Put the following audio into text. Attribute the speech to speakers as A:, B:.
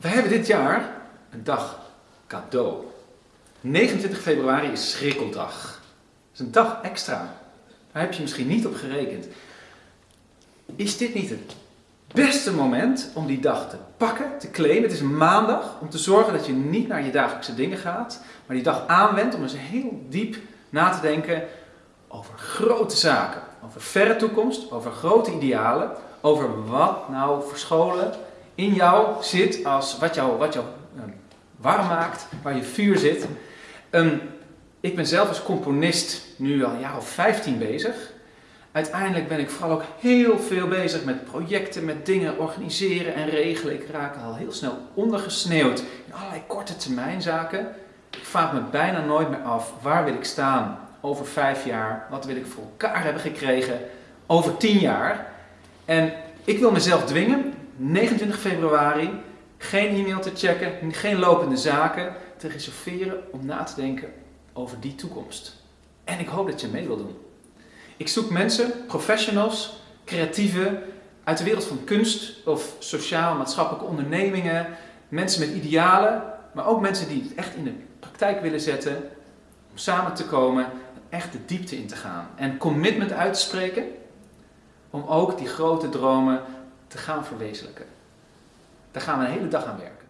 A: We hebben dit jaar een dag cadeau. 29 februari is schrikkeldag. Dat is een dag extra. Daar heb je misschien niet op gerekend. Is dit niet het beste moment om die dag te pakken, te claimen? Het is maandag om te zorgen dat je niet naar je dagelijkse dingen gaat, maar die dag aanwendt om eens heel diep na te denken over grote zaken, over verre toekomst, over grote idealen, over wat nou verscholen in jou zit als wat jou, wat jou uh, warm maakt, waar je vuur zit. Um, ik ben zelf als componist nu al een jaar of 15 bezig. Uiteindelijk ben ik vooral ook heel veel bezig met projecten, met dingen organiseren en regelen. Ik raak al heel snel ondergesneeuwd in allerlei korte termijn zaken. Ik vraag me bijna nooit meer af waar wil ik staan over vijf jaar, wat wil ik voor elkaar hebben gekregen over tien jaar. En ik wil mezelf dwingen, 29 februari, geen e-mail te checken, geen lopende zaken te reserveren om na te denken over die toekomst. En ik hoop dat je mee wil doen. Ik zoek mensen, professionals, creatieven uit de wereld van kunst of sociaal-maatschappelijke ondernemingen, mensen met idealen, maar ook mensen die het echt in de praktijk willen zetten, om samen te komen en echt de diepte in te gaan. En commitment uit te spreken om ook die grote dromen te gaan verwezenlijken. Daar gaan we een hele dag aan werken.